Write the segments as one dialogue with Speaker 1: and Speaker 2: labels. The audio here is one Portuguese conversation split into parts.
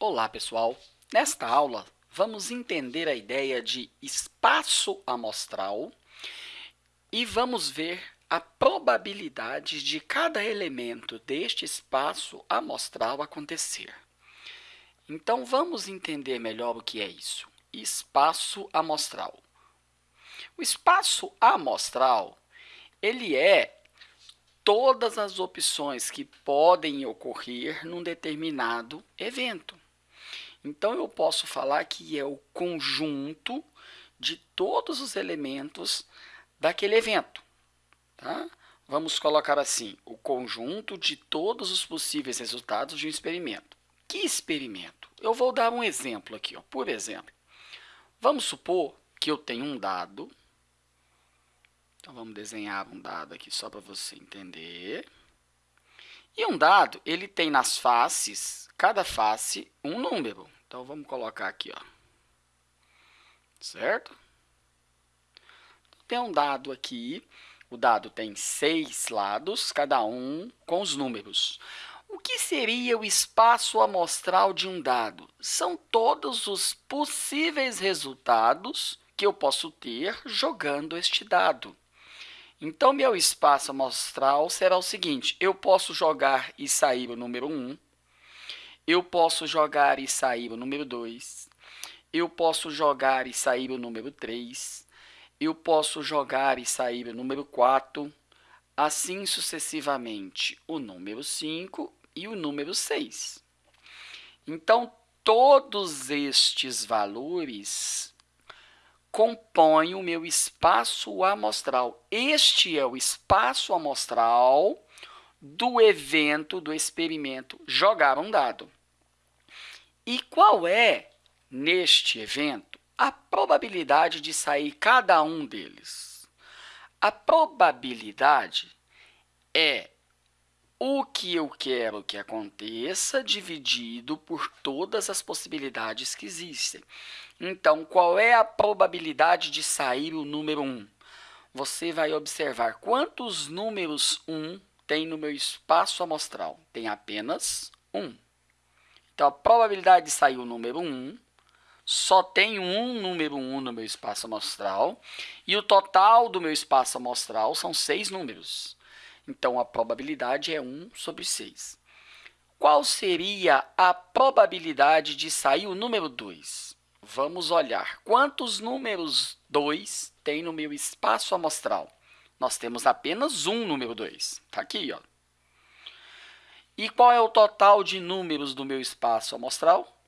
Speaker 1: Olá, pessoal! Nesta aula, vamos entender a ideia de espaço amostral e vamos ver a probabilidade de cada elemento deste espaço amostral acontecer. Então, vamos entender melhor o que é isso. Espaço amostral. O espaço amostral ele é todas as opções que podem ocorrer num determinado evento. Então, eu posso falar que é o conjunto de todos os elementos daquele evento. Tá? Vamos colocar assim, o conjunto de todos os possíveis resultados de um experimento. Que experimento? Eu vou dar um exemplo aqui. Ó. Por exemplo, vamos supor que eu tenho um dado então, vamos desenhar um dado aqui só para você entender. E um dado, ele tem nas faces, cada face, um número. Então, vamos colocar aqui, ó. Certo? Tem um dado aqui. O dado tem seis lados, cada um com os números. O que seria o espaço amostral de um dado? São todos os possíveis resultados que eu posso ter jogando este dado. Então, meu espaço amostral será o seguinte, eu posso jogar e sair o número 1, eu posso jogar e sair o número 2, eu posso jogar e sair o número 3, eu posso jogar e sair o número 4, assim sucessivamente o número 5 e o número 6. Então, todos estes valores compõe o meu espaço amostral. Este é o espaço amostral do evento, do experimento jogar um dado. E qual é, neste evento, a probabilidade de sair cada um deles? A probabilidade é o que eu quero que aconteça dividido por todas as possibilidades que existem. Então, qual é a probabilidade de sair o número 1? Você vai observar quantos números 1 tem no meu espaço amostral. Tem apenas 1. Então, a probabilidade de sair o número 1 só tem um número 1 no meu espaço amostral e o total do meu espaço amostral são seis números. Então, a probabilidade é 1 sobre 6. Qual seria a probabilidade de sair o número 2? Vamos olhar quantos números 2 tem no meu espaço amostral. Nós temos apenas um número 2. Está aqui. Ó. E qual é o total de números do meu espaço amostral?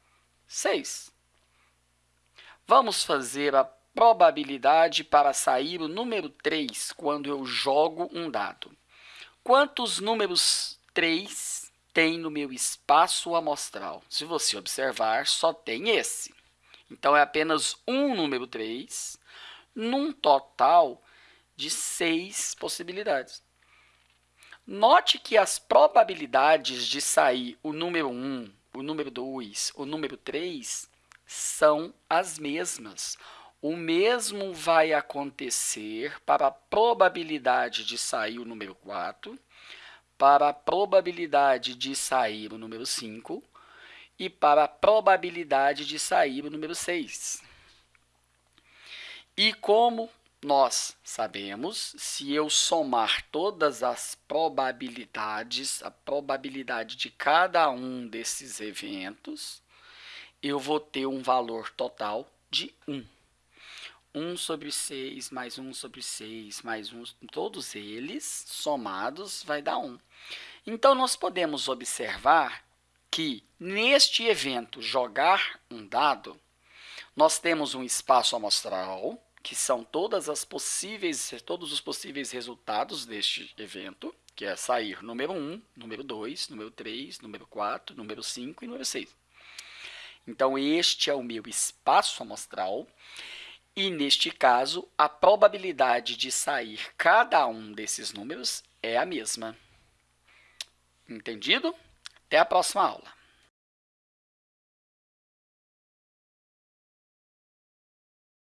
Speaker 1: 6. Vamos fazer a probabilidade para sair o número 3 quando eu jogo um dado. Quantos números 3 tem no meu espaço amostral? Se você observar, só tem esse. Então, é apenas um número 3, num total de seis possibilidades. Note que as probabilidades de sair o número 1, o número 2, o número 3 são as mesmas. O mesmo vai acontecer para a probabilidade de sair o número 4, para a probabilidade de sair o número 5 e para a probabilidade de sair o número 6. E como nós sabemos, se eu somar todas as probabilidades, a probabilidade de cada um desses eventos, eu vou ter um valor total de 1. 1 sobre 6 mais 1 sobre 6 mais 1, todos eles somados vai dar 1. Então, nós podemos observar que neste evento jogar um dado, nós temos um espaço amostral, que são todas as possíveis, todos os possíveis resultados deste evento, que é sair número 1, número 2, número 3, número 4, número 5 e número 6. Então, este é o meu espaço amostral, e neste caso, a probabilidade de sair cada um desses números é a mesma. Entendido? Até a próxima aula.